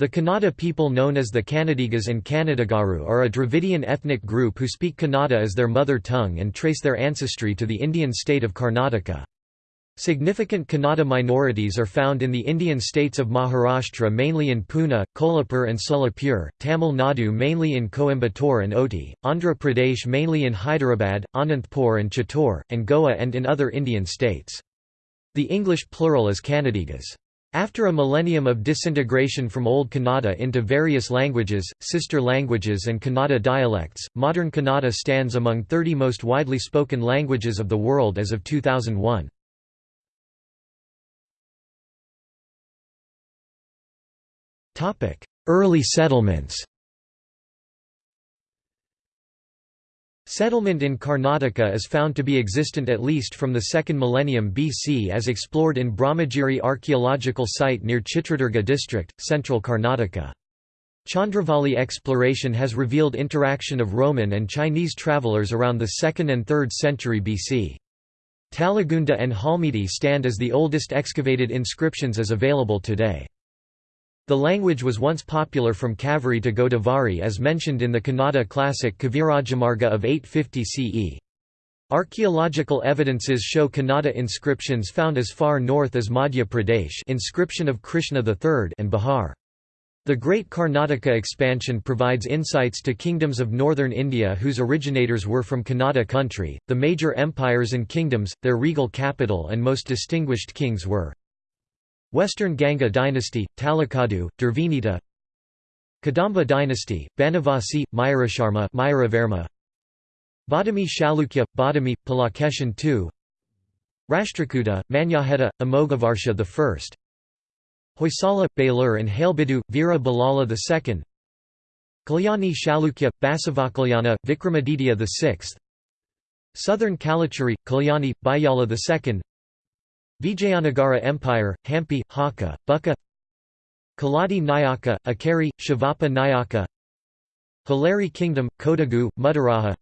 The Kannada people known as the Kannadigas and Kannadagaru are a Dravidian ethnic group who speak Kannada as their mother tongue and trace their ancestry to the Indian state of Karnataka. Significant Kannada minorities are found in the Indian states of Maharashtra mainly in Pune, Kolhapur and Solapur, Tamil Nadu mainly in Coimbatore and Ooty, Andhra Pradesh mainly in Hyderabad, Anantapur and Chittor, and Goa and in other Indian states. The English plural is Kannadigas. After a millennium of disintegration from Old Kannada into various languages, sister languages and Kannada dialects, modern Kannada stands among 30 most widely spoken languages of the world as of 2001. Early settlements Settlement in Karnataka is found to be existent at least from the 2nd millennium BC as explored in Brahmagiri archaeological site near Chitradurga district, central Karnataka. Chandravali exploration has revealed interaction of Roman and Chinese travelers around the 2nd and 3rd century BC. Talagunda and Halmidi stand as the oldest excavated inscriptions as available today. The language was once popular from Kaveri to Godavari as mentioned in the Kannada classic Kavirajamarga of 850 CE. Archaeological evidences show Kannada inscriptions found as far north as Madhya Pradesh inscription of Krishna III and Bihar. The Great Karnataka expansion provides insights to kingdoms of northern India whose originators were from Kannada country. The major empires and kingdoms, their regal capital and most distinguished kings were Western Ganga dynasty, Talakadu, Durvinita Kadamba dynasty, Banavasi, Mayurasharma Mayuravarma Badami Chalukya, Badami, Pulakeshin II Rashtrakuta, Manyakheta, Amoghavarsha I Hoysala, Belur and Halebidu, Veera Ballala II Kalyani Chalukya, Basavakalyana, Vikramaditya VI Southern Kalachuri, Kalyani, Bayala II Vijayanagara Empire, Hampi, Hakka, Bukka Kaladi Nayaka, Akari, Shivappa Nayaka Halari Kingdom, Kodagu, Mudaraja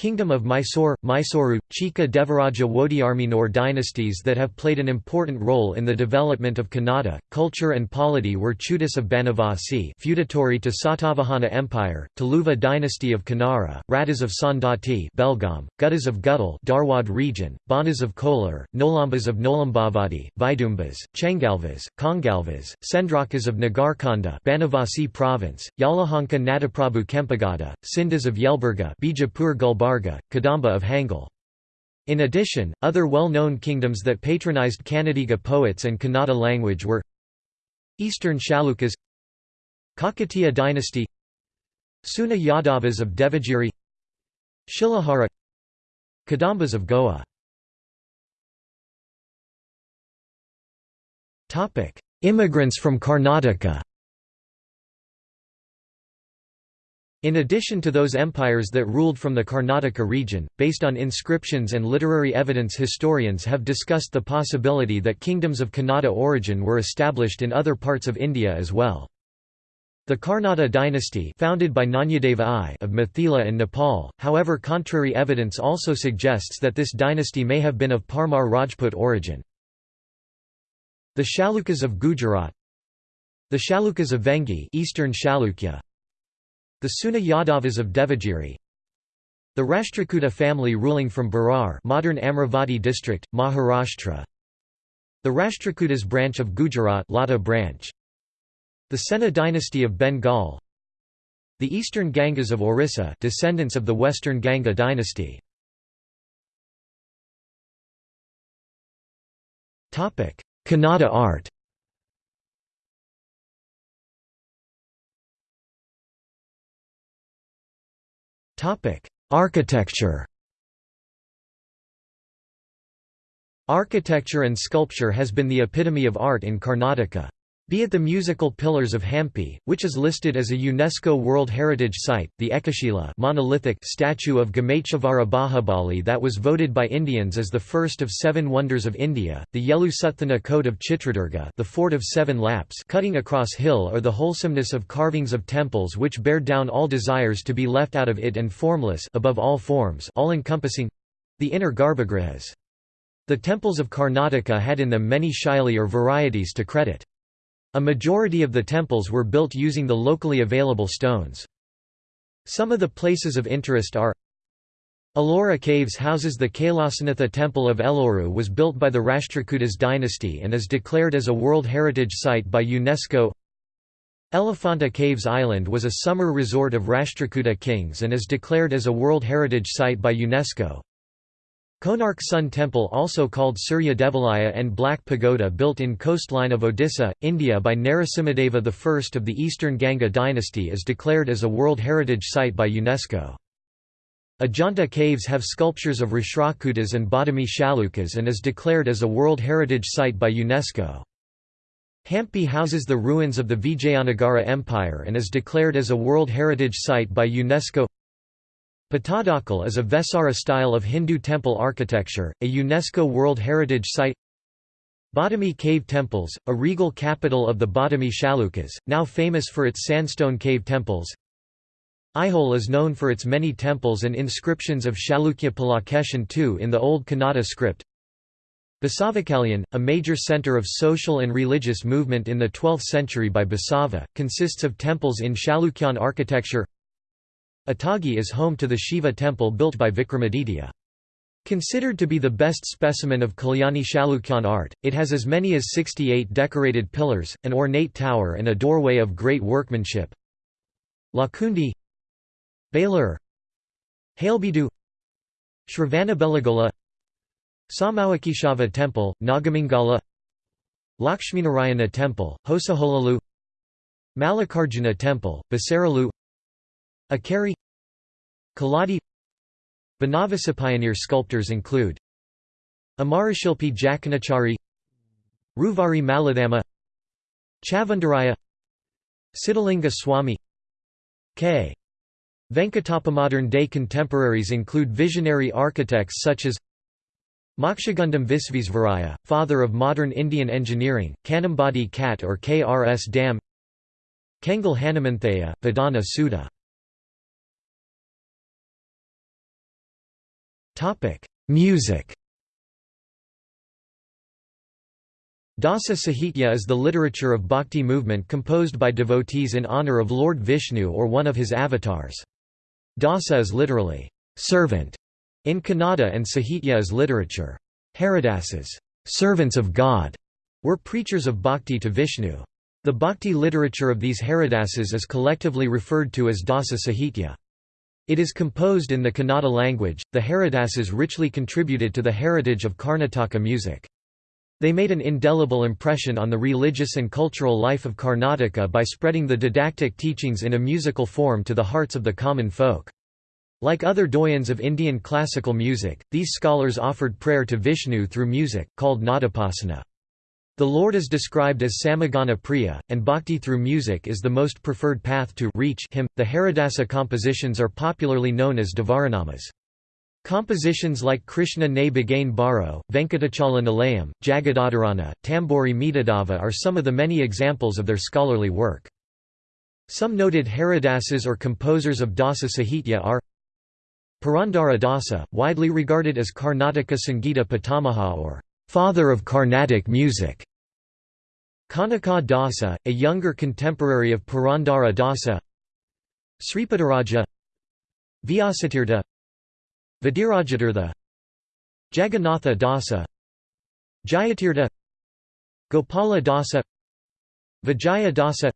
Kingdom of Mysore, Mysuru, Chika Devaraja Wodiarminor dynasties that have played an important role in the development of Kannada, culture and polity were Chudas of Banavasi feudatory to Satavahana Empire, Tuluva dynasty of Kannara, Radas of Saundatti Belgaum, Guttas of Guttal Dharwad region, Banas of Kolar, Nolambas of Nolambavadi, Vidumbas, Chengalvas, Kongalvas, Sendrakas of Nagarkonda Banavasi province, Yalahanka Nadaprabhu Kempegowda, Sindas of Yelburga Bijapur Gulbar Kadamba of Hangal. In addition, other well-known kingdoms that patronized Kannadiga poets and Kannada language were Eastern Chalukyas Kakatiya dynasty Seuna Yadavas of Devagiri Shilahara Kadambas of Goa Immigrants from Karnataka In addition to those empires that ruled from the Karnataka region, based on inscriptions and literary evidence historians have discussed the possibility that kingdoms of Kannada origin were established in other parts of India as well. The Karnata dynasty founded by Nanyadeva I of Mithila and Nepal, however contrary evidence also suggests that this dynasty may have been of Parmar Rajput origin. The Chalukyas of Gujarat The Chalukyas of Vengi Eastern Chalukya, the Seuna Yadavas of Devagiri. The Rashtrakuta family ruling from Berar modern Amravati district, Maharashtra. The Rashtrakutas branch of Gujarat Lata branch. The Sena dynasty of Bengal. The eastern Gangas of Orissa descendants of the western Ganga dynasty. Kannada art Architecture Architecture and sculpture has been the epitome of art in Karnataka. Be it the musical Pillars of Hampi, which is listed as a UNESCO World Heritage Site, the Ekashila monolithic statue of Gamechevara Bahubali that was voted by Indians as the first of seven wonders of India, the Yelusuthana Coat of Chitradurga the Fort of Seven Laps cutting across hill or the wholesomeness of carvings of temples which bear down all desires to be left out of it and formless above all forms all-encompassing—the inner garbhagrihas. The temples of Karnataka had in them many shaili or varieties to credit. A majority of the temples were built using the locally available stones. Some of the places of interest are Ellora Caves houses the Kailasanatha Temple of Elloru was built by the Rashtrakutas dynasty and is declared as a World Heritage Site by UNESCO Elephanta Caves Island was a summer resort of Rashtrakuta kings and is declared as a World Heritage Site by UNESCO. Konark Sun Temple also called Surya Devalaya and Black Pagoda built in coastline of Odisha, India by Narasimhadeva I of the Eastern Ganga dynasty is declared as a World Heritage Site by UNESCO. Ajanta caves have sculptures of Rashtrakutas and Badami Chalukyas and is declared as a World Heritage Site by UNESCO. Hampi houses the ruins of the Vijayanagara Empire and is declared as a World Heritage Site by UNESCO Pattadakal is a Vesara style of Hindu temple architecture, a UNESCO World Heritage Site. Badami Cave Temples, a regal capital of the Badami Chalukyas, now famous for its sandstone cave temples. Aihole is known for its many temples and inscriptions of Chalukya Pulakeshin II in the Old Kannada script. Basavakalyan, a major centre of social and religious movement in the 12th century by Basava, consists of temples in Chalukyan architecture Atagi is home to the Shiva temple built by Vikramaditya. Considered to be the best specimen of Kalyani Chalukyan art, it has as many as 68 decorated pillars, an ornate tower and a doorway of great workmanship. Lakkundi Belur Halebeedu Shravanabelagola Saumyakeshava Temple, Nagamangala Lakshminarayana Temple, Hosaholalu Mallikarjuna Temple, Basaralu Akari Kaladi Banavasa pioneer sculptors include Amarashilpi Jakanachari Ruvari Maladama Chavandaraya Siddhalinga Swami K. Venkatappa modern-day contemporaries include visionary architects such as Mokshagundam Visvesvaraya, father of modern Indian engineering, Kanambadi Khat or KRS Dam Kengal Hanumanthaiah, Vidhana Soudha Music Dasa Sahitya is the literature of bhakti movement composed by devotees in honor of Lord Vishnu or one of his avatars. Dasa is literally, servant, in Kannada and Sahitya is literature. Haridasas servants of God", were preachers of bhakti to Vishnu. The bhakti literature of these Haridasas is collectively referred to as Dasa Sahitya. It is composed in the Kannada language. The Haridasas richly contributed to the heritage of Karnataka music. They made an indelible impression on the religious and cultural life of Karnataka by spreading the didactic teachings in a musical form to the hearts of the common folk. Like other doyens of Indian classical music, these scholars offered prayer to Vishnu through music, called nadapasana. The Lord is described as Samagana Priya, and bhakti through music is the most preferred path to reach him. The Haridasa compositions are popularly known as Devaranamas. Compositions like Krishna Ne Bagain Baro, Venkatachala Nilayam, Jagadadharana, Tambori Medadava are some of the many examples of their scholarly work. Some noted Haridasas or composers of Dasa Sahitya are Purandara Dasa, widely regarded as Karnataka Sangita Pitamaha or father of Carnatic music. Kanaka Dasa, a younger contemporary of Purandara Dasa. Sripadaraja Vyasatirtha Vadirajatirtha Jagannatha Dasa. Jayatirtha. Gopala Dasa. Vijaya Dasa.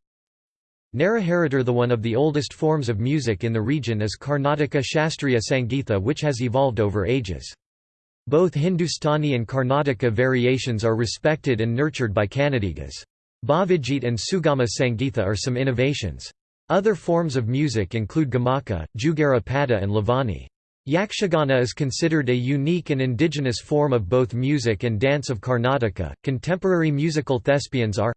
Naraharitar The one of the oldest forms of music in the region is Karnataka Shastriya Sangeetha which has evolved over ages. Both Hindustani and Karnataka variations are respected and nurtured by Kannadigas. Bhavijit and Sugama Sangeetha are some innovations. Other forms of music include Gamaka, Jugara Pada and Lavani. Yakshagana is considered a unique and indigenous form of both music and dance of Karnataka. Contemporary musical thespians are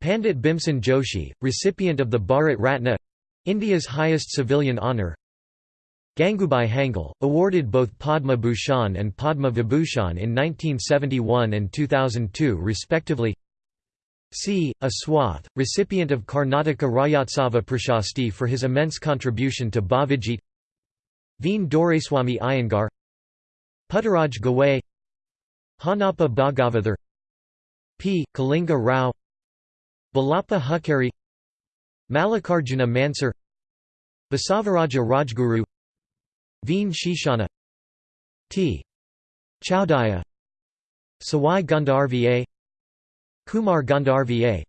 Pandit Bhimsen Joshi, recipient of the Bharat Ratna India's highest civilian honour Gangubai Hangal, awarded both Padma Bhushan and Padma Vibhushan in 1971 and 2002 respectively. C. Aswath, recipient of Karnataka Rajyotsava Prashasti for his immense contribution to Bhavijit. Veen Doraiswamy Iyengar. Puttaraj Gawai Hanappa Bhagavathar. P. Kalinga Rao. Balappa Hukkari Mallikarjuna Mansur. Basavaraja Rajguru Veen Shishana T. Chowdaya Sawai Gandharva Kumar Gandharva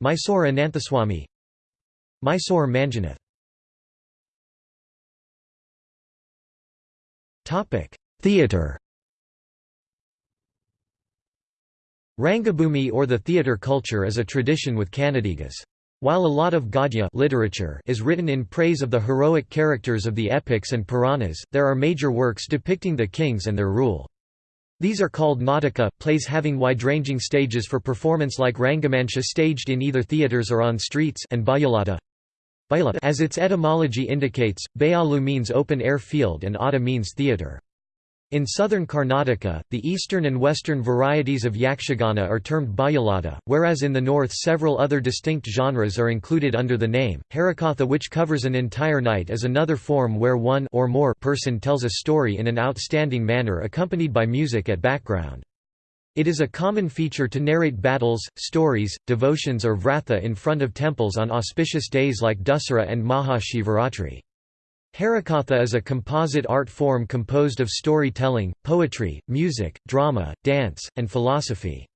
Mysore Ananthaswamy Mysore Manjunath Theatre Rangabhumi or the theatre culture is a tradition with Kannadigas. While a lot of Gadya literature is written in praise of the heroic characters of the epics and Puranas, there are major works depicting the kings and their rule. These are called Nataka, plays having wide-ranging stages for performance like Rangamancha staged in either theatres or on streets and Bayalata. As its etymology indicates, Bayalu means open-air field and Ada means theatre. In southern Karnataka, the eastern and western varieties of Yakshagana are termed Bayalata, whereas in the north several other distinct genres are included under the name. Harikatha which covers an entire night is another form where one or more person tells a story in an outstanding manner accompanied by music at background. It is a common feature to narrate battles, stories, devotions or vratha in front of temples on auspicious days like Dussehra and Maha Shivaratri. Harikatha is a composite art form composed of storytelling, poetry, music, drama, dance, and philosophy.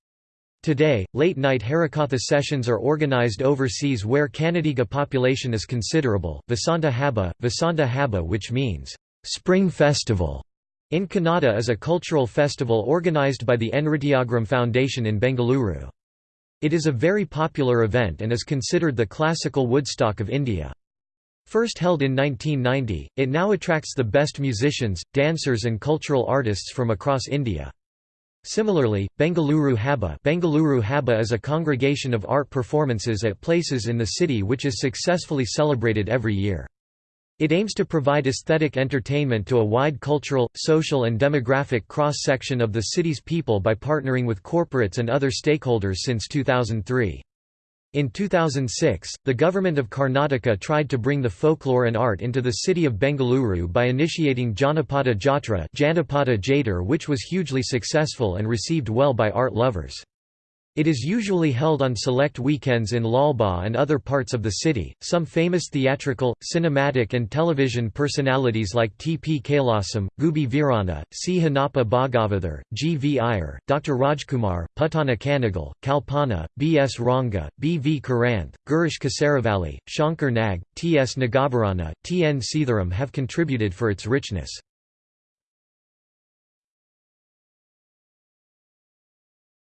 Today, late-night Harikatha sessions are organized overseas where Kannadiga population is considerable. Vasantha Habba, Vasantha Habba which means, "...spring festival", in Kannada is a cultural festival organized by the Nrityagram Foundation in Bengaluru. It is a very popular event and is considered the classical Woodstock of India. First held in 1990, it now attracts the best musicians, dancers and cultural artists from across India. Similarly, Bengaluru Habba Bengaluru Habba is a congregation of art performances at places in the city which is successfully celebrated every year. It aims to provide aesthetic entertainment to a wide cultural, social and demographic cross-section of the city's people by partnering with corporates and other stakeholders since 2003. In 2006, the government of Karnataka tried to bring the folklore and art into the city of Bengaluru by initiating Janapada Jatra Janapada Jatar which was hugely successful and received well by art lovers. It is usually held on select weekends in Lalbagh and other parts of the city. Some famous theatrical, cinematic, and television personalities like T. P. Kailasam, Gubbi Veeranna, C. Honnappa Bhagavathar, G. V. Iyer, Dr. Rajkumar, Puttanna Kanagal, Kalpana, B. S. Ranga, B. V. Karanth, Girish Kasaravalli, Shankar Nag, T. S. Nagabharana, T. N. Seetharam have contributed for its richness.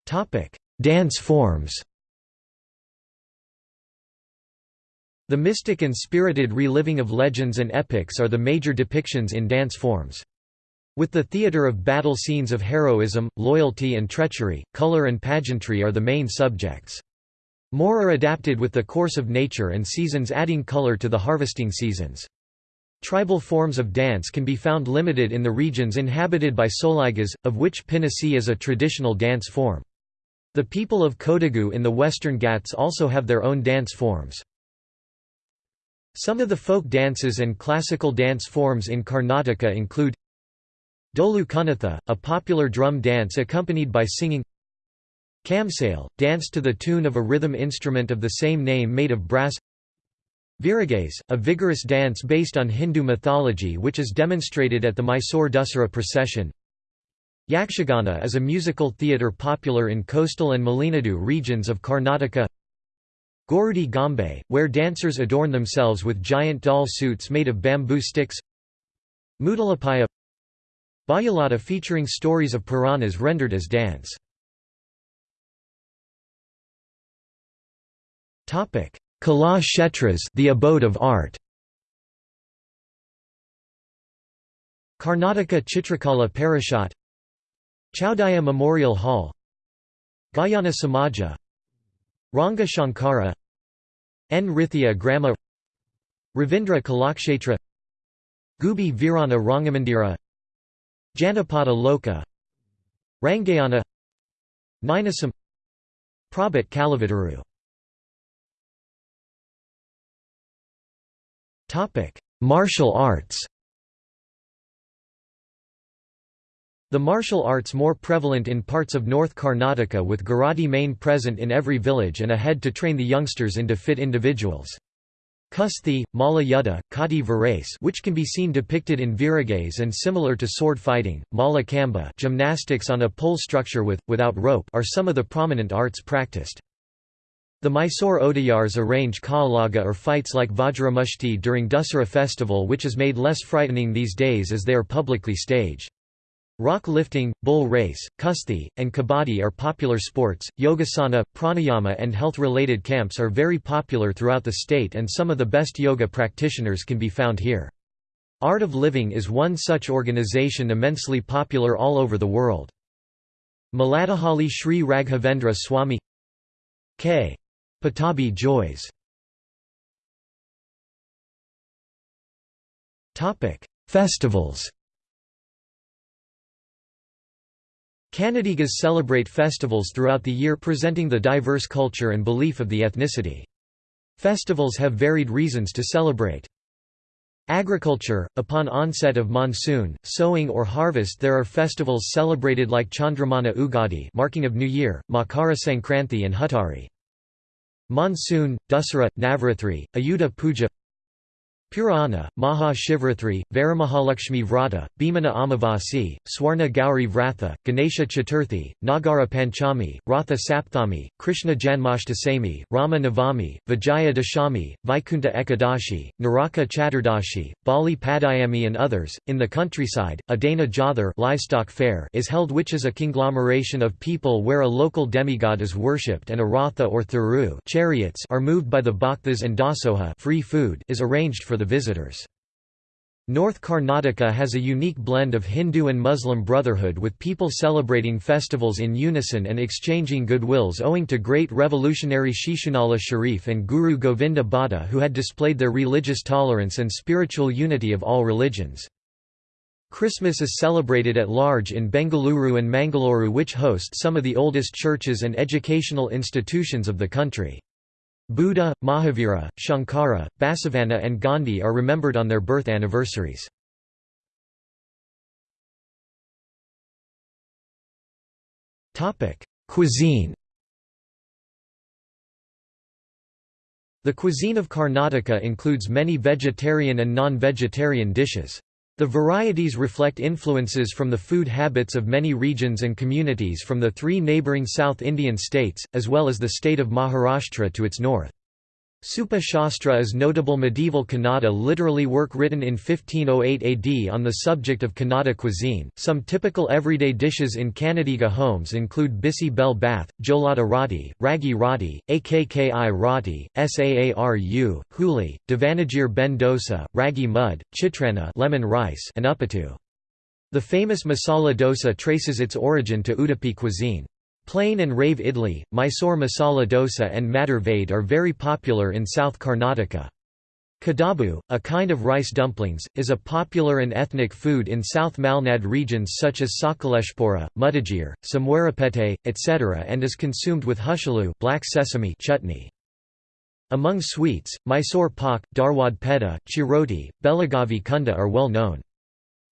Topic Dance forms The mystic and spirited reliving of legends and epics are the major depictions in dance forms. With the theatre of battle scenes of heroism, loyalty and treachery, color and pageantry are the main subjects. More are adapted with the course of nature and seasons adding color to the harvesting seasons. Tribal forms of dance can be found limited in the regions inhabited by Soligas, of which Pinasi is a traditional dance form. The people of Kodagu in the Western Ghats also have their own dance forms. Some of the folk dances and classical dance forms in Karnataka include Dolu Kunatha, a popular drum dance accompanied by singing. Kamsale, dance to the tune of a rhythm instrument of the same name made of brass. Veeragase, a vigorous dance based on Hindu mythology which is demonstrated at the Mysore Dussehra procession Yakshagana is a musical theatre popular in coastal and Malenadu regions of Karnataka. Gorudi Gambe, where dancers adorn themselves with giant doll suits made of bamboo sticks. Mudalapaya. Bayalata featuring stories of Puranas rendered as dance. Kala Kshetras the abode of art. Karnataka Chitrakala Parishad Chowdaya Memorial Hall. Gayana Samaja. Ranga Shankara. Nrithya Grama. Ravindra Kalakshetra. Gubbi Veeranna Rangamandira. Janapada Loka. Rangayana. Ninasam. Prabhat Kalavitaru Martial arts The martial arts more prevalent in parts of North Karnataka with Garadi main present in every village and ahead to train the youngsters into fit individuals. Kusti, Malla Yudha, Kati Virace which can be seen depicted in virages and similar to sword fighting, Mala Kamba gymnastics on a pole structure with, without rope are some of the prominent arts practiced. The Mysore Wodeyars arrange Kaalaga or fights like Vajramushti during Dussehra festival which is made less frightening these days as they are publicly staged. Rock lifting, bull race, kusti, and kabaddi are popular sports. Yogasana, pranayama, and health related camps are very popular throughout the state, and some of the best yoga practitioners can be found here. Art of Living is one such organization immensely popular all over the world. Maladahalli Sri Raghavendra Swami K. Pattabhi Jois Festivals Kannadigas celebrate festivals throughout the year presenting the diverse culture and belief of the ethnicity. Festivals have varied reasons to celebrate. Agriculture – Upon onset of monsoon, sowing or harvest there are festivals celebrated like Chandramana Ugadi marking of New Year, Makara Sankranti and Huttari. Monsoon, Dussehra, Navratri, Ayudha Puja Purana, Maha Shivratri, Varamahalakshmi Vrata, Bhimana Amavasi, Swarna Gauri Vratha, Ganesha Chaturthi, Nagara Panchami, Ratha Sapthami, Krishna Janmashtami, Rama Navami, Vijaya Dashami, Vaikunta Ekadashi, Naraka Chaturdashi, Bali Padyami and others. In the countryside, a Dana Jathr livestock fair is held which is a conglomeration of people where a local demigod is worshipped and a ratha or thuru chariots are moved by the bhaktas and dasoha free food is arranged for the visitors. North Karnataka has a unique blend of Hindu and Muslim brotherhood with people celebrating festivals in unison and exchanging goodwills owing to great revolutionary Shishunala Sharif and Guru Govinda Bhatta who had displayed their religious tolerance and spiritual unity of all religions. Christmas is celebrated at large in Bengaluru and Mangaluru which host some of the oldest churches and educational institutions of the country. Buddha, Mahavira, Shankara, Basavanna and Gandhi are remembered on their birth anniversaries. Cuisine The cuisine of Karnataka includes many vegetarian and non-vegetarian dishes. The varieties reflect influences from the food habits of many regions and communities from the three neighbouring South Indian states, as well as the state of Maharashtra to its north. Supa Shastra is notable medieval Kannada literally work written in 1508 AD on the subject of Kannada cuisine. Some typical everyday dishes in Kannadiga homes include bisi bel bath, jolada roti, ragi roti, akki roti, saaru, huli, Davanagere ben dosa, ragi mud, chitrana lemon rice, and uppittu. The famous masala dosa traces its origin to Udupi cuisine. Plain and rave idli, Mysore masala dosa and madar vade are very popular in South Karnataka. Kadabu, a kind of rice dumplings, is a popular and ethnic food in South Malnad regions such as Sakaleshpura, Mudigere, Somwarpet, etc. and is consumed with hushalu black sesame chutney. Among sweets, Mysore pak, Dharwad peda, chiroti, Belagavi kunda are well known.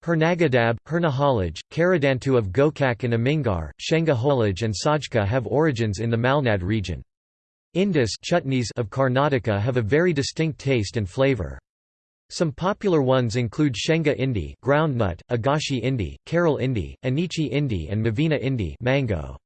Hernagadab, Hernahalaj, Karadantu of Gokak and Amingar, Shenga and Sajka have origins in the Malnad region. Indus chutneys of Karnataka have a very distinct taste and flavor. Some popular ones include Shenga indi groundnut, Agashi indi, Kerala indi, Anichi indi and Mavina indi mango.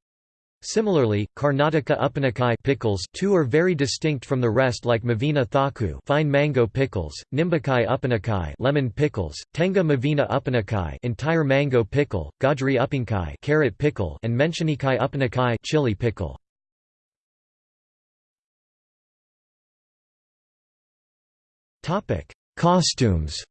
Similarly, Karnataka Uppanakai pickles too are very distinct from the rest like Mavina Thaku fine mango pickles, Nimbakai Uppanakai lemon pickles, Tenga Mavina Uppanakai entire mango pickle, Gajri Uppinkai carrot pickle and Menshanikai Uppanakai chili pickle. Topic: Costumes.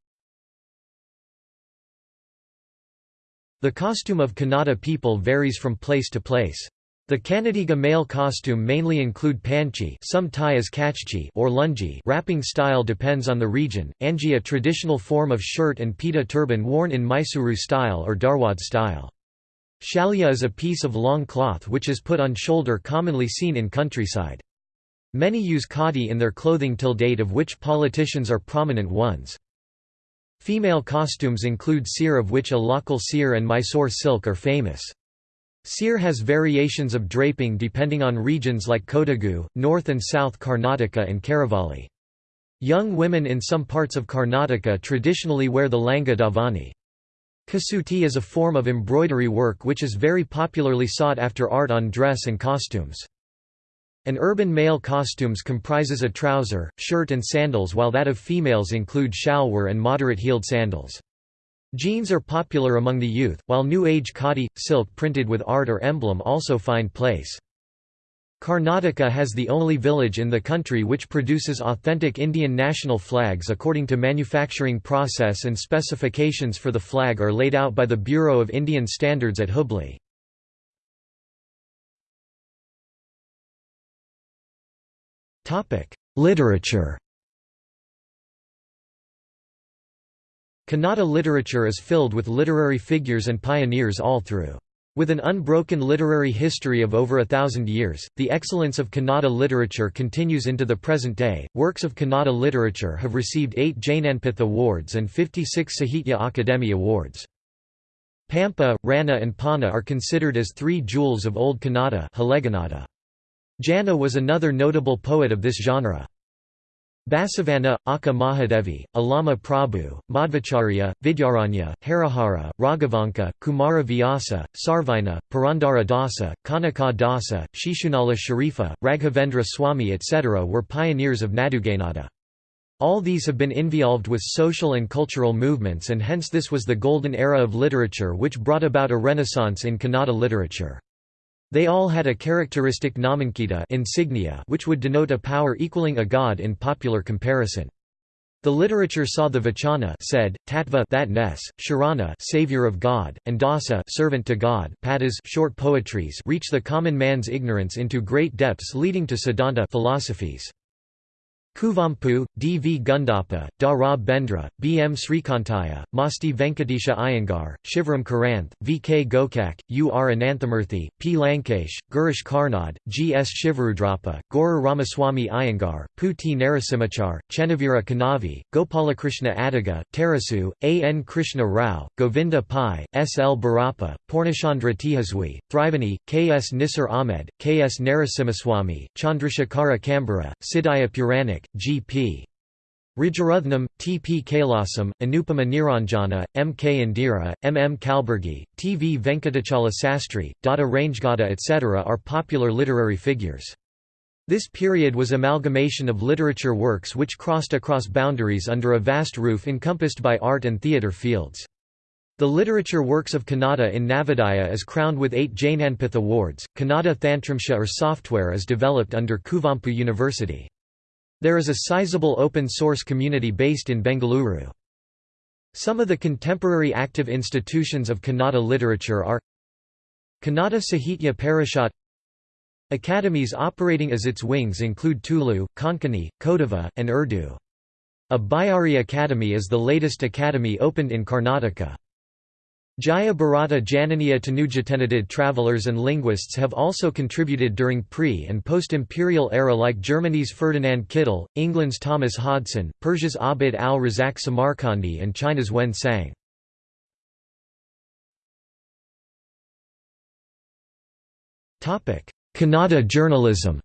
The costume of Kannada people varies from place to place. The Kannadiga male costume mainly include panchi some tie as kachchi or lungi wrapping style depends on the region, angi a traditional form of shirt and pita turban worn in Mysuru style or Dharwad style. Shalya is a piece of long cloth which is put on shoulder commonly seen in countryside. Many use khadi in their clothing till date of which politicians are prominent ones. Female costumes include seer of which a local seer and Mysore silk are famous. Seer has variations of draping depending on regions like Kodagu, North and South Karnataka and Karavali. Young women in some parts of Karnataka traditionally wear the langa davani. Kasuti is a form of embroidery work which is very popularly sought after art on dress and costumes. An urban male costumes comprises a trouser, shirt and sandals while that of females include shalwar and moderate-heeled sandals. Jeans are popular among the youth, while New Age khadi, silk printed with art or emblem also find place. Karnataka has the only village in the country which produces authentic Indian national flags according to manufacturing process and specifications for the flag are laid out by the Bureau of Indian Standards at Hubli. Literature Kannada literature is filled with literary figures and pioneers all through. With an unbroken literary history of over a thousand years, the excellence of Kannada literature continues into the present day. Works of Kannada literature have received eight Jnanpith Awards and 56 Sahitya Akademi Awards. Pampa, Ranna, and Panna are considered as three jewels of Old Kannada. Janna was another notable poet of this genre. Basavanna, Akka Mahadevi, Allama Prabhu, Madhvacharya, Vidyaranya, Harihara, Raghavanka, Kumara Vyasa, Sarvajna, Purandara Dasa, Kanaka Dasa, Shishunala Sharifa, Raghavendra Swami etc. were pioneers of Nadugannada. All these have been involved with social and cultural movements and hence this was the golden era of literature which brought about a renaissance in Kannada literature. They all had a characteristic namankita insignia which would denote a power equaling a god in popular comparison. The literature saw the Vachana said, Tattva that ness, Sharana savior of God, and Dasa servant to God padas short poetries reach the common man's ignorance into great depths leading to Siddhanta philosophies. Kuvempu, D. V. Gundappa, Da Ra Bendre, B. M. Srikantaiah, Masti Venkatesha Iyengar, Shivram Karanth, V. K. Gokak, U. R. Ananthamurthy, P. Lankesh, Girish Karnad, G. S. Shivarudrappa, Gorur Ramaswamy Iyengar, Pu T. Narasimhachar, Chennaveera Kanavi, Gopalakrishna Adiga, Tarasu, A. N. Krishna Rao, Govinda Pai, S. L. Bhyrappa, Poornachandra Tejaswi, Triveni, K. S. Nisar Ahmed, K. S. Narasimhaswamy, Chandrasekhara Kambara, Siddhaya G.P. Rajarathnam, T. P. Kailasam, Anupama Niranjana, M. K. Indira, M. M. Kalburgi, T. V. Venkatachala Sastry, Dodda Rangegowda etc. are popular literary figures. This period was amalgamation of literature works which crossed across boundaries under a vast roof encompassed by art and theatre fields. The literature works of Kannada in Navodaya is crowned with eight Jnanpith Awards. Kannada Tantramsha or software is developed under Kuvempu University. There is a sizable open-source community based in Bengaluru. Some of the contemporary active institutions of Kannada literature are Kannada Sahitya Parishad Academies operating as its wings include Tulu, Konkani, Kodava, and Urdu. A Bayari Academy is the latest academy opened in Karnataka. Jaya Bharata Jananiya Tanujatenadid travelers and linguists have also contributed during pre- and post-imperial era like Germany's Ferdinand Kittel, England's Thomas Hodson, Persia's Abid al-Razak Samarkandi and China's Wen Sang. Kannada journalism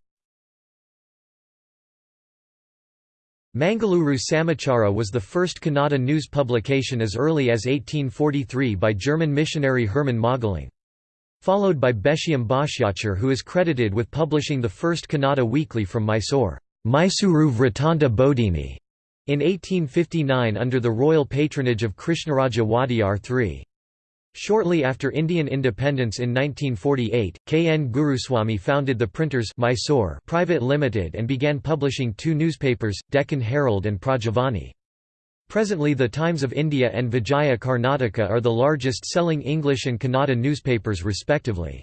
Mangaluru Samachara was the first Kannada news publication as early as 1843 by German missionary Hermann Magelang. Followed by Beshyam Bhashyachar who is credited with publishing the first Kannada weekly from Mysore, Mysuru Vrittanta Bodhini, in 1859 under the royal patronage of Krishnaraja Wadiyar III. Shortly after Indian independence in 1948, K. N. Guruswamy founded the Printers Mysore Private Limited and began publishing two newspapers, Deccan Herald and Prajavani. Presently the Times of India and Vijaya Karnataka are the largest selling English and Kannada newspapers respectively.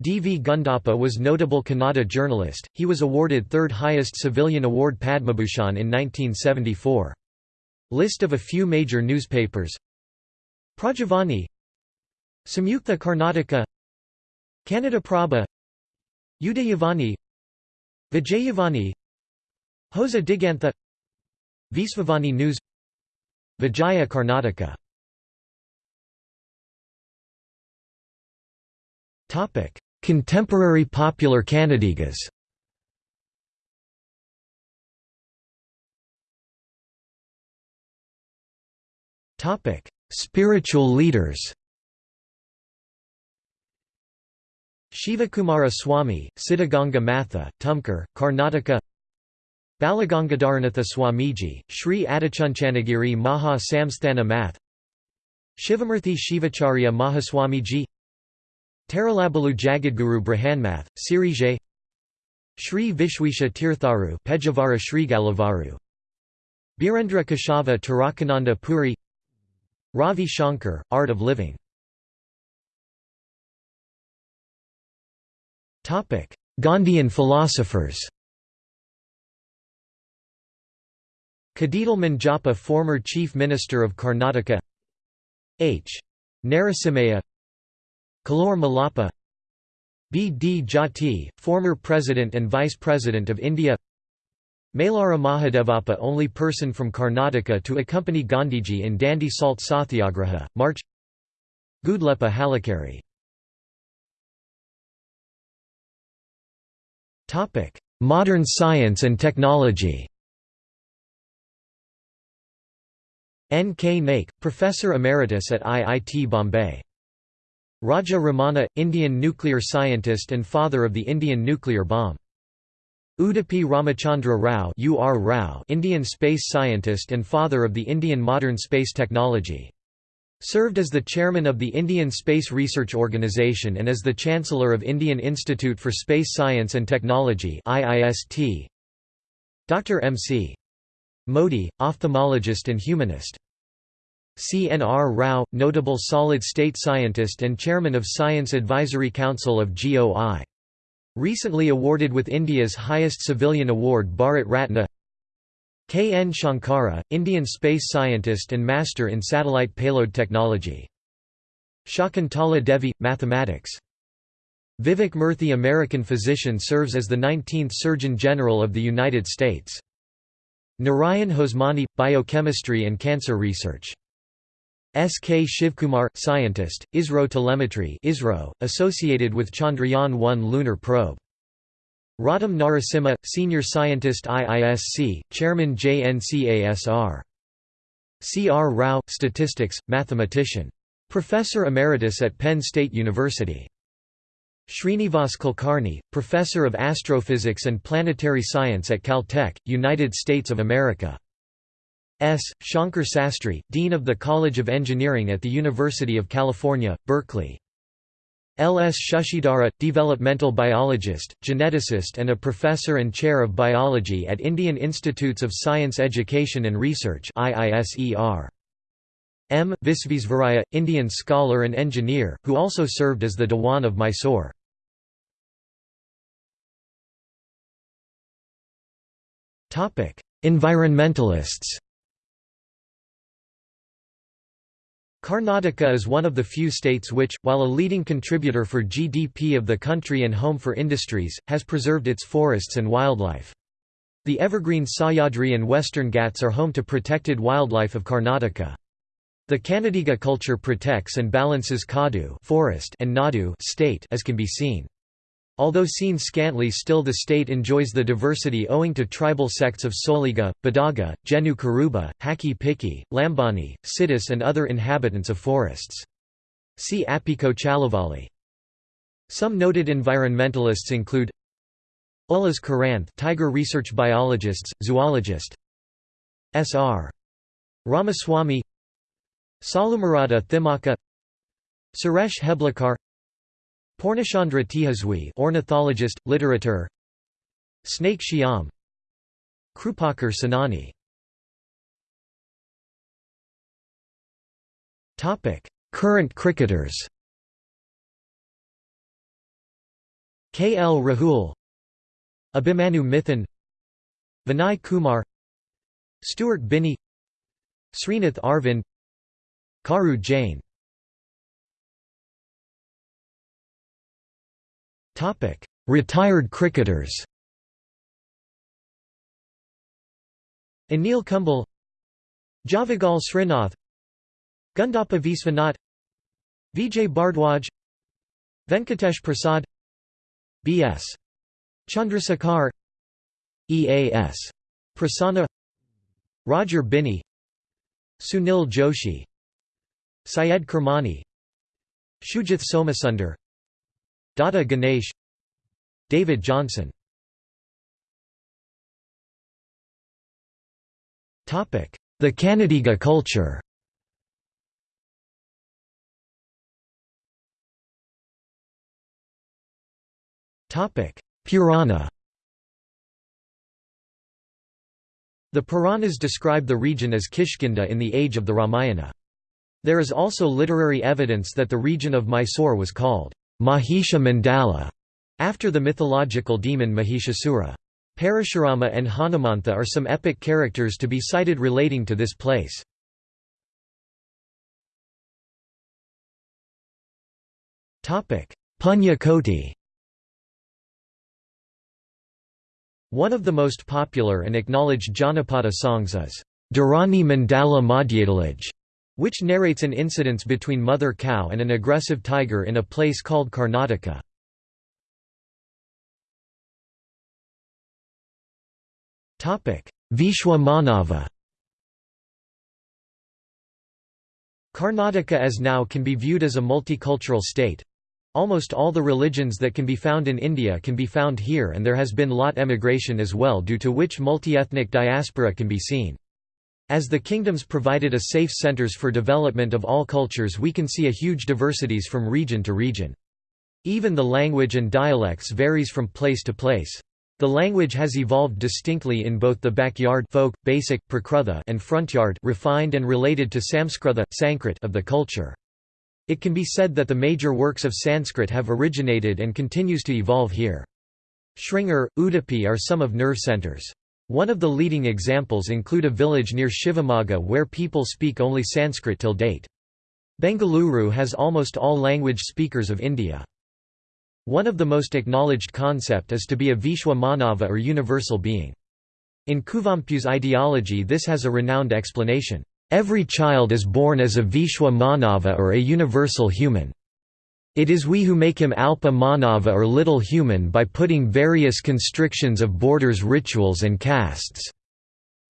D. V. Gundappa was notable Kannada journalist, he was awarded third highest civilian award Padmabhushan in 1974. List of a few major newspapers Prajavani Samyukta Karnataka Kannada Prabha Udayavani Vijayavani Hosa Digantha Visvavani News Vijaya Karnataka. Contemporary popular Kannadigas. Spiritual leaders Shivakumara Swami, Siddhaganga Matha, Tumkur, Karnataka Balagangadharanatha Swamiji, Sri Adichunchanagiri Maha Samsthana Math Shivamurthy Shivacharya Mahaswamiji Taralabalu Jagadguru Brihanmath, Sirigere Sri Vishwesha Tirtharu Pejavara Srigalavaru Birendra Kashava Tarakananda Puri Ravi Shankar, Art of Living Gandhian philosophers Kadidal Manjappa former Chief Minister of Karnataka H. Narasimhaiah Kallur Mallappa B. D. Jati, former President and Vice President of India Mailara Mahadevappa only person from Karnataka to accompany Gandhiji in Dandi Salt Satyagraha, March Gudleppa Hallikeri Modern science and technology N. K. Naik, Professor Emeritus at IIT Bombay Raja Ramana, Indian nuclear scientist and father of the Indian nuclear bomb. Udupi Ramachandra Rao, UR Rao Indian space scientist and father of the Indian modern space technology. Served as the chairman of the Indian Space Research Organisation and as the Chancellor of Indian Institute for Space Science and Technology. Dr. M.C. Modi, ophthalmologist and humanist. CNR Rao, notable solid-state scientist and chairman of Science Advisory Council of GOI. Recently awarded with India's highest civilian award Bharat Ratna K. N. Shankara, Indian space scientist and master in satellite payload technology. Shakuntala Devi, mathematics. Vivek Murthy American physician serves as the 19th Surgeon General of the United States. Narayan Hosmani, biochemistry and cancer research. S. K. Shivkumar, scientist, ISRO telemetry ISRO, associated with Chandrayaan-1 lunar probe. Roddam Narasimha, senior scientist IISC, chairman JNCASR. C. R. Rao, statistics, mathematician. Professor Emeritus at Penn State University. Srinivas Kulkarni, professor of astrophysics and planetary science at Caltech, United States of America. S. Shankar Sastry, Dean of the College of Engineering at the University of California, Berkeley. L. S. Shashidhara, developmental biologist, geneticist and a professor and chair of biology at Indian Institutes of Science Education and Research. M. Visvesvaraya, Indian scholar and engineer, who also served as the Dewan of Mysore. Environmentalists Karnataka is one of the few states which, while a leading contributor for GDP of the country and home for industries, has preserved its forests and wildlife. The evergreen Sahyadri and Western Ghats are home to protected wildlife of Karnataka. The Kannadiga culture protects and balances Kadu forest and Nadu state as can be seen. Although seen scantly still the state enjoys the diversity owing to tribal sects of Soliga, Badaga, Jenu Kuruba, Hakki Pikki, Lambani, Siddhis and other inhabitants of forests. See Appiko Chaluvali. Some noted environmentalists include Ullas Karanth tiger research biologists, zoologist S.R. Ramaswamy Saalumarada Thimmakka Suresh Heblikar Poornachandra Tejaswi ornithologist, literature. Snake Shyam. Krupakar Senani Current cricketers. K. L. Rahul. Abhimanyu Mithun Vinay Kumar. Stuart Binny Srinath Arvind. Karu Jain Retired cricketers Anil Kumble Javagal Srinath Gundappa Viswanath Vijay Bharadwaj Venkatesh Prasad B.S. Chandrasekhar E.A.S. Prasanna Roger Binny Sunil Joshi Syed Kirmani Sujith Somasunder Dada Ganesh David Johnson. The Kannadiga culture. Purana. The Puranas describe the region as Kishkinda in the age of the Ramayana. There is also literary evidence that the region of Mysore was called Mahisha Mandala, after the mythological demon Mahishasura. Parashurama and Hanumantha are some epic characters to be cited relating to this place. Punya Koti One of the most popular and acknowledged Janapada songs is, Dharani Mandala Madhyadalaj, which narrates an incident between mother cow and an aggressive tiger in a place called Karnataka. Vishwa Manava Karnataka as now can be viewed as a multicultural state, Almost all the religions that can be found in India can be found here and there has been lot emigration as well due to which multi-ethnic diaspora can be seen. As the kingdoms provided a safe centers for development of all cultures we can see a huge diversities from region to region. Even the language and dialects varies from place to place. The language has evolved distinctly in both the backyard folk, basic, prakrutha and frontyard refined and related to Samskrutha, Sanskrit of the culture. It can be said that the major works of Sanskrit have originated and continues to evolve here. Sringeri, Udupi are some of nerve centers. One of the leading examples include a village near Shivamogga where people speak only Sanskrit till date. Bengaluru has almost all language speakers of India. One of the most acknowledged concept is to be a Vishwa Manava or universal being. In Kuvempu's ideology this has a renowned explanation. Every child is born as a Vishwa Manava or a universal human. It is we who make him Alpa Manava or little human by putting various constrictions of borders rituals and castes.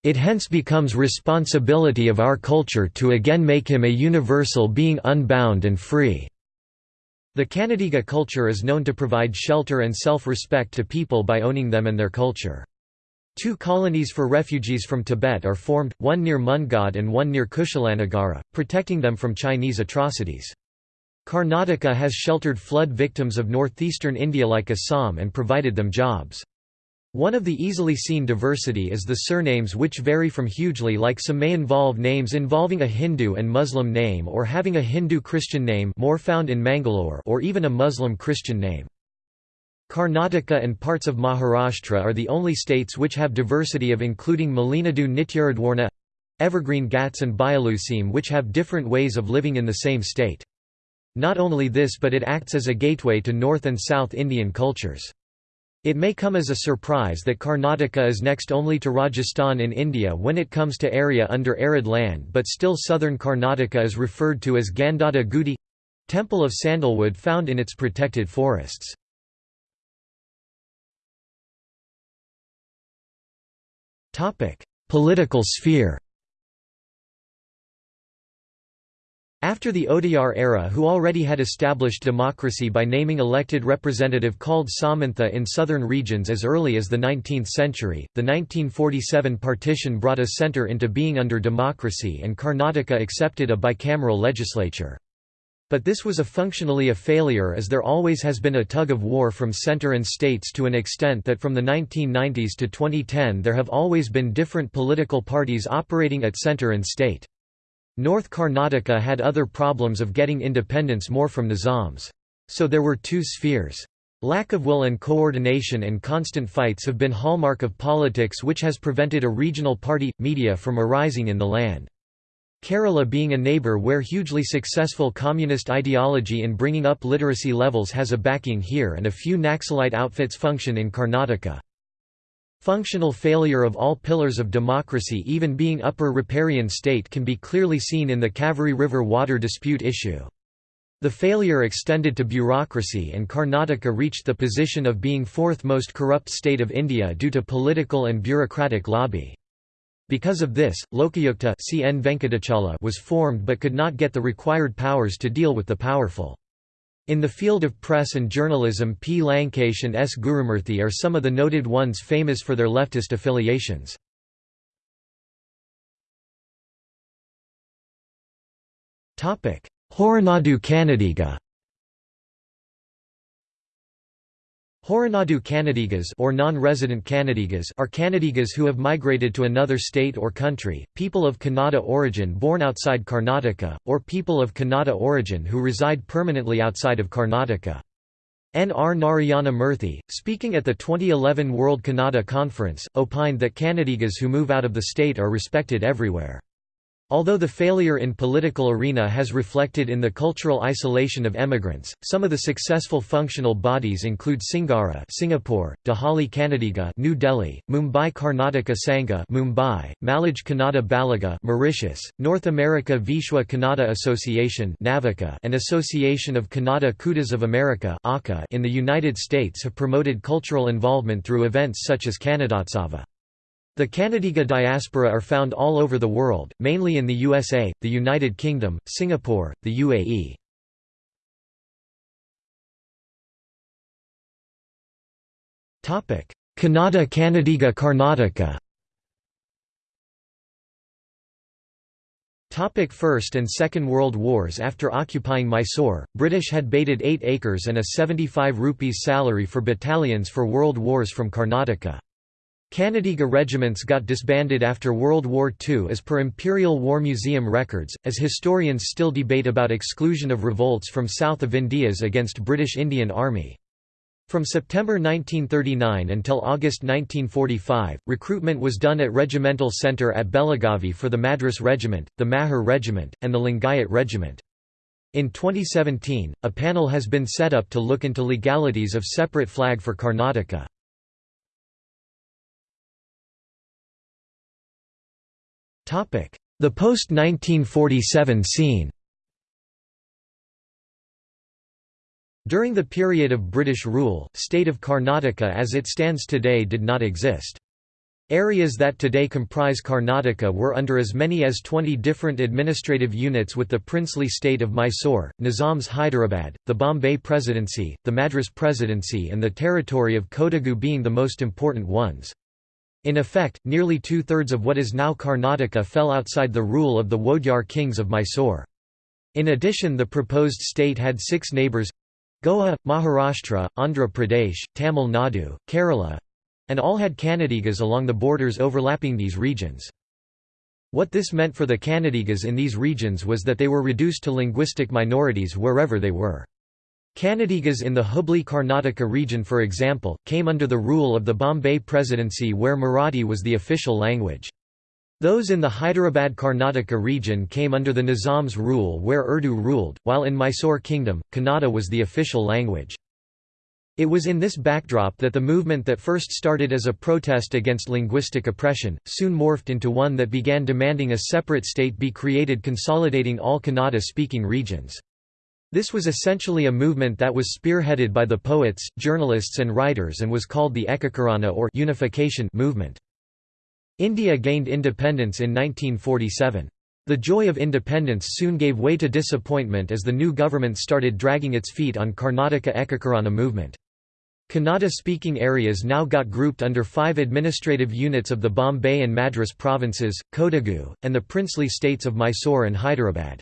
It hence becomes responsibility of our culture to again make him a universal being unbound and free." The Kannadiga culture is known to provide shelter and self-respect to people by owning them and their culture. Two colonies for refugees from Tibet are formed, one near Mundgod and one near Kushalanagara, protecting them from Chinese atrocities. Karnataka has sheltered flood victims of northeastern India like Assam and provided them jobs. One of the easily seen diversity is the surnames which vary from hugely like some may involve names involving a Hindu and Muslim name or having a Hindu-Christian name more found in Mangalore or even a Muslim-Christian name. Karnataka and parts of Maharashtra are the only states which have diversity of including Malenadu Nityuridwarna evergreen Ghats and Bayaluseem which have different ways of living in the same state. Not only this but it acts as a gateway to North and South Indian cultures. It may come as a surprise that Karnataka is next only to Rajasthan in India when it comes to area under arid land but still southern Karnataka is referred to as Gandhada Gudi—temple of sandalwood found in its protected forests. Political sphere After the Wodeyar era who already had established democracy by naming elected representative called Samantha in southern regions as early as the 19th century, the 1947 partition brought a centre into being under democracy and Karnataka accepted a bicameral legislature. But this was a functionally a failure as there always has been a tug of war from center and states to an extent that from the 1990s to 2010 there have always been different political parties operating at center and state. North Karnataka had other problems of getting independence more from the Nizams. So there were two spheres. Lack of will and coordination and constant fights have been hallmark of politics which has prevented a regional party, media from arising in the land. Kerala being a neighbour where hugely successful communist ideology in bringing up literacy levels has a backing here and a few Naxalite outfits function in Karnataka. Functional failure of all pillars of democracy even being upper riparian state can be clearly seen in the Kaveri River water dispute issue. The failure extended to bureaucracy and Karnataka reached the position of being fourth most corrupt state of India due to political and bureaucratic lobby. Because of this, Lokayukta was formed but could not get the required powers to deal with the powerful. In the field of press and journalism P. Lankesh and S. Gurumurthy are some of the noted ones famous for their leftist affiliations. Horanadu Kannadiga Horanadu Kannadigas or non-resident Kannadigas are Kannadigas who have migrated to another state or country, people of Kannada origin born outside Karnataka, or people of Kannada origin who reside permanently outside of Karnataka. N. R. Narayana Murthy, speaking at the 2011 World Kannada Conference, opined that Kannadigas who move out of the state are respected everywhere. Although the failure in political arena has reflected in the cultural isolation of emigrants, some of the successful functional bodies include Singara Singapore, Dehali Kannadiga New Delhi, Mumbai Karnataka Sangha Mumbai, Malaj Kannada Balaga Mauritius, North America Vishwa Kannada Association Navika and Association of Kannada Kootas of America in the United States have promoted cultural involvement through events such as Kannadotsav. The Kannadiga diaspora are found all over the world, mainly in the USA, the United Kingdom, Singapore, the UAE. Topic: Kannada Kannadiga Karnataka Topic First and Second World Wars After occupying Mysore, British had baited 8 acres and a 75 rupees salary for battalions for world wars from Karnataka. Kannadiga regiments got disbanded after World War II as per Imperial War Museum records, as historians still debate about exclusion of revolts from south of Indias against British Indian Army. From September 1939 until August 1945, recruitment was done at Regimental Centre at Belagavi for the Madras Regiment, the Mahar Regiment, and the Lingayat Regiment. In 2017, a panel has been set up to look into legalities of separate flag for Karnataka. The post-1947 scene During the period of British rule, state of Karnataka as it stands today did not exist. Areas that today comprise Karnataka were under as many as 20 different administrative units with the princely state of Mysore, Nizam's Hyderabad, the Bombay Presidency, the Madras Presidency and the territory of Kodagu being the most important ones. In effect, nearly two-thirds of what is now Karnataka fell outside the rule of the Wodeyar kings of Mysore. In addition the proposed state had six neighbours—Goa, Maharashtra, Andhra Pradesh, Tamil Nadu, Kerala—and all had Kannadigas along the borders overlapping these regions. What this meant for the Kannadigas in these regions was that they were reduced to linguistic minorities wherever they were. Kannadigas in the Hubli Karnataka region for example, came under the rule of the Bombay Presidency where Marathi was the official language. Those in the Hyderabad Karnataka region came under the Nizam's rule where Urdu ruled, while in Mysore Kingdom, Kannada was the official language. It was in this backdrop that the movement that first started as a protest against linguistic oppression, soon morphed into one that began demanding a separate state be created consolidating all Kannada-speaking regions. This was essentially a movement that was spearheaded by the poets, journalists and writers and was called the Ekakarana or unification movement. India gained independence in 1947. The joy of independence soon gave way to disappointment as the new government started dragging its feet on Karnataka Ekakarana movement. Kannada-speaking areas now got grouped under five administrative units of the Bombay and Madras provinces, Kodagu, and the princely states of Mysore and Hyderabad.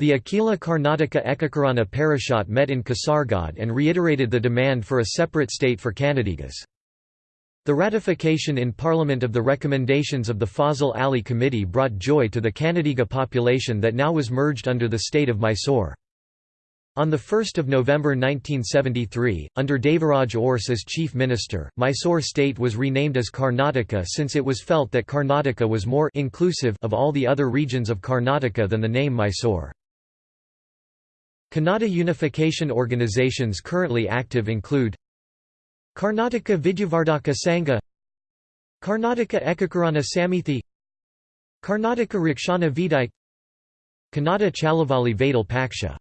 The Akhila Karnataka Ekakarana Parishad met in Kasaragod and reiterated the demand for a separate state for Kannadigas. The ratification in Parliament of the recommendations of the Fazal Ali Committee brought joy to the Kannadiga population that now was merged under the state of Mysore. On 1 November 1973, under Devaraj Urs as chief minister, Mysore state was renamed as Karnataka since it was felt that Karnataka was more inclusive of all the other regions of Karnataka than the name Mysore. Kannada unification organizations currently active include Karnataka Vidyavardhaka Sangha Karnataka Ekakarana Samithi Karnataka Rakshana Vedike Kannada Chalavali Vatal Paksha.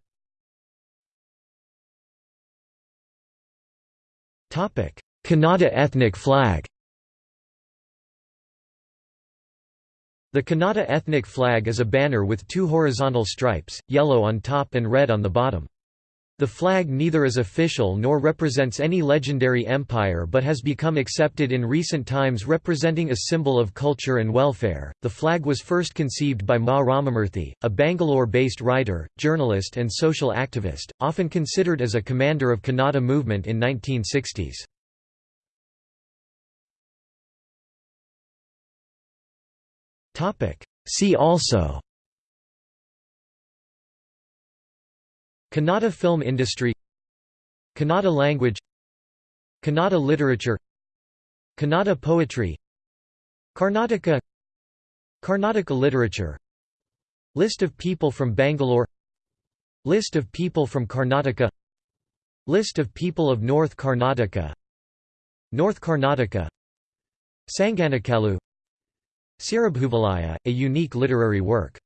Kannada ethnic flag The Kannada ethnic flag is a banner with two horizontal stripes, yellow on top and red on the bottom. The flag neither is official nor represents any legendary empire but has become accepted in recent times representing a symbol of culture and welfare. The flag was first conceived by Ma Ramamurthy, a Bangalore-based writer, journalist and social activist, often considered as a commander of Kannada movement in 1960s. See also. Kannada film industry. Kannada language. Kannada literature. Kannada poetry. Karnataka. Karnataka literature. List of people from Bangalore. List of people from Karnataka. List of people of North Karnataka. North Karnataka. Sanganakallu Siribhoovalaya, a unique literary work